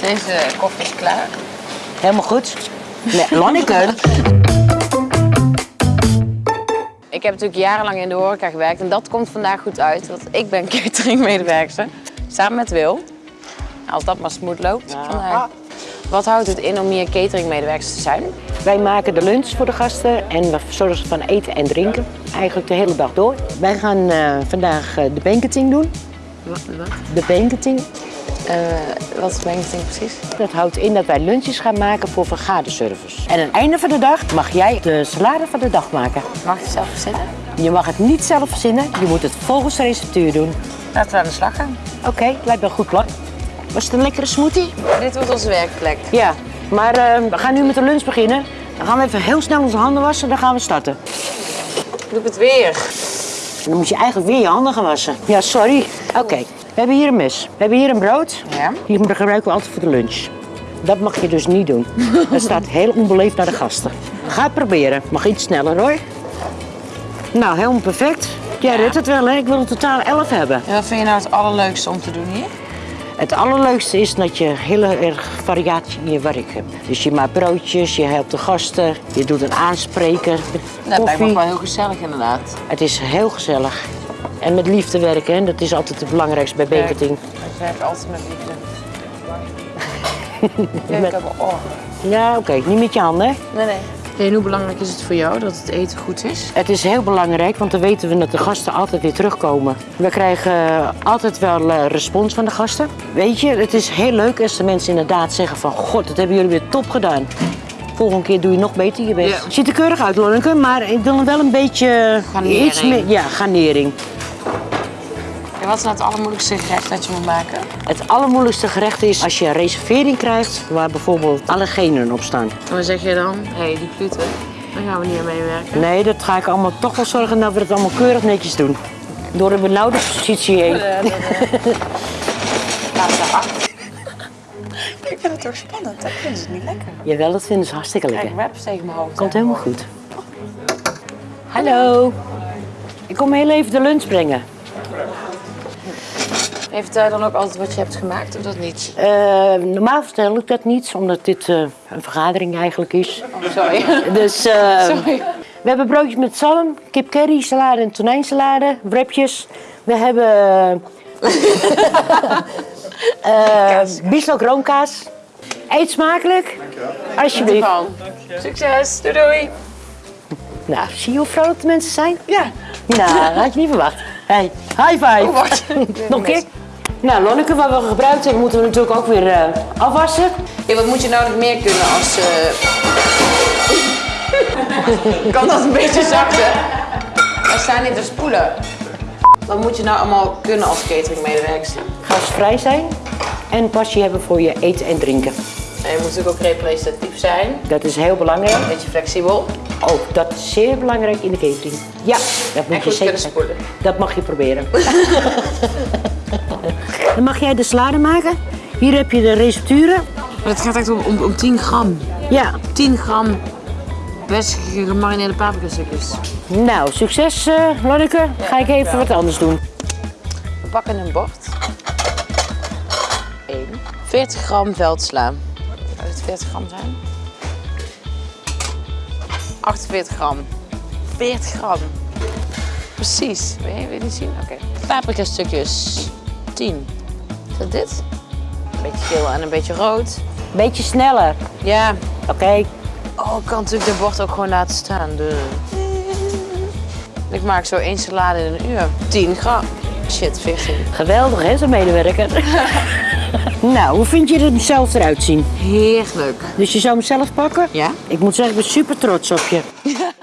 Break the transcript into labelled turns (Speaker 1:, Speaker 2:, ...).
Speaker 1: Deze koffie is klaar.
Speaker 2: Helemaal goed. Nee, Lonneke.
Speaker 1: Ik heb natuurlijk jarenlang in de horeca gewerkt en dat komt vandaag goed uit. Want ik ben cateringmedewerker samen met Wil. Als dat maar smooth loopt vandaag. Wat houdt het in om hier cateringmedewerkers te zijn?
Speaker 2: Wij maken de lunch voor de gasten en we zorgen van eten en drinken. Eigenlijk de hele dag door. Wij gaan eh, vandaag eh, de banqueting doen.
Speaker 1: Wat? wat?
Speaker 2: De banqueting.
Speaker 1: Eh, wat is banqueting precies?
Speaker 2: Dat houdt in dat wij lunches gaan maken voor vergaderservice. En aan het einde van de dag mag jij de salade van de dag maken.
Speaker 1: Mag je zelf verzinnen?
Speaker 2: Je mag het niet zelf verzinnen, je moet het volgens de receptuur doen.
Speaker 1: Laten we aan de slag gaan.
Speaker 2: Oké, lijkt me een goed plan. Was het een lekkere smoothie?
Speaker 1: Dit wordt onze werkplek.
Speaker 2: Ja, maar eh, we gaan nu met de lunch beginnen. Dan gaan we even heel snel onze handen wassen en dan gaan we starten.
Speaker 1: Doe ik het weer.
Speaker 2: Dan moet je eigenlijk weer je handen gaan wassen. Ja, sorry. Oké, we hebben hier een mes. We hebben hier een brood.
Speaker 1: Ja.
Speaker 2: Die gebruiken we altijd voor de lunch. Dat mag je dus niet doen. Dat staat heel onbeleefd naar de gasten. Ga het proberen. Mag iets sneller hoor. Nou, helemaal perfect. Jij redt het wel hè? Ik wil er totaal 11 hebben.
Speaker 1: En wat vind je nou het allerleukste om te doen hier?
Speaker 2: Het allerleukste is dat je heel erg variatie in je werk hebt. Dus je maakt broodjes, je helpt de gasten, je doet een aanspreker,
Speaker 1: Dat lijkt me wel heel gezellig inderdaad.
Speaker 2: Het is heel gezellig. En met liefde werken, hè? dat is altijd het belangrijkste bij banqueting.
Speaker 1: Ik werk altijd met liefde. Ja, ik heb een oor.
Speaker 2: Ja, oké, niet met je handen. hè?
Speaker 1: Nee, nee. En hoe belangrijk is het voor jou dat het eten goed is?
Speaker 2: Het is heel belangrijk, want dan weten we dat de gasten altijd weer terugkomen. We krijgen altijd wel eh, respons van de gasten. Weet je, het is heel leuk als de mensen inderdaad zeggen van... God, dat hebben jullie weer top gedaan. Volgende keer doe je nog beter je best.
Speaker 1: Ja.
Speaker 2: Ziet er keurig uit, Lonneke, maar ik wil wel een beetje...
Speaker 1: Garnering.
Speaker 2: Iets meer, ja, garnering.
Speaker 1: En wat is nou het allermoeilijkste gerecht dat je moet maken?
Speaker 2: Het allermoeilijkste gerecht is als je een reservering krijgt... waar bijvoorbeeld alle genen op staan.
Speaker 1: En wat zeg je dan? Hé, hey, die gluten, daar gaan we niet aan meewerken.
Speaker 2: Nee, dat ga ik allemaal toch wel zorgen dat we het allemaal keurig netjes doen. Door een benauwde positie heen.
Speaker 1: Laatste acht. Ik vind het toch spannend, ik vind het niet lekker.
Speaker 2: Jawel, dat vinden ze hartstikke lekker.
Speaker 1: Kijk, webs tegen mijn hoofd.
Speaker 2: Komt helemaal goed. Hallo. Ik kom heel even de lunch brengen.
Speaker 1: Vertel je dan ook altijd wat je hebt gemaakt of dat niet?
Speaker 2: Eh, normaal vertel ik dat niet, omdat dit eh, een vergadering eigenlijk is.
Speaker 1: Sorry.
Speaker 2: Dus eh,
Speaker 1: Sorry.
Speaker 2: we hebben broodjes met zalm, kip curry, salade en tonijnsalade, wrapjes. We hebben eh bieslook roomkaas. Eet smakelijk. Alsjeblieft.
Speaker 1: Van. Succes, doei doei.
Speaker 2: Nou, zie je hoe vrolijk de mensen zijn?
Speaker 1: Ja.
Speaker 2: Nou, dat had je niet verwacht. Hey, high five.
Speaker 1: Oh.
Speaker 2: Nog een keer? Nou, Lonneke, wat we gebruikt hebben, moeten we natuurlijk ook weer eh, afwassen.
Speaker 1: Ja, wat moet je nou nog meer kunnen als... eh kan dat een beetje zachter? Wij staan niet te spoelen. Wat moet je nou allemaal kunnen als cateringmedewerker?
Speaker 2: Gasvrij zijn en passie hebben voor je eten en drinken.
Speaker 1: En je moet natuurlijk ook representatief zijn.
Speaker 2: Dat is heel belangrijk.
Speaker 1: Beetje flexibel.
Speaker 2: Ook dat is zeer belangrijk in de catering. Ja, dat moet
Speaker 1: En
Speaker 2: je zeker.
Speaker 1: spoelen.
Speaker 2: Dat mag je proberen. Dan mag jij de salade maken. Hier heb je de recepturen.
Speaker 1: Maar het gaat echt om, om, om 10 gram.
Speaker 2: Ja,
Speaker 1: 10 gram best gemarineerde paprikastukjes.
Speaker 2: nou, succes eh Lonneke. Ga ik even wat anders doen.
Speaker 1: We pakken een bord. 1. 40 gram veldsla. Zou het 40 gram zijn? 48 gram. 40 gram. Precies. Wil je, wil je niet zien? Oké. Paprika stukjes. 10. Is dat dit? Een beetje geel en een beetje rood.
Speaker 2: Beetje sneller.
Speaker 1: Ja.
Speaker 2: Oké.
Speaker 1: Oh, ik kan natuurlijk de bord ook gewoon laten staan. De... Ik maak zo één salade in een uur. 10 gram. Shit, 14.
Speaker 2: Geweldig hè, zo'n medewerker. nou, hoe vind je er zelf eruit zien?
Speaker 1: Heerlijk.
Speaker 2: Dus je zou hem zelf pakken?
Speaker 1: Ja?
Speaker 2: Ik moet zeggen, ik ben super trots op je.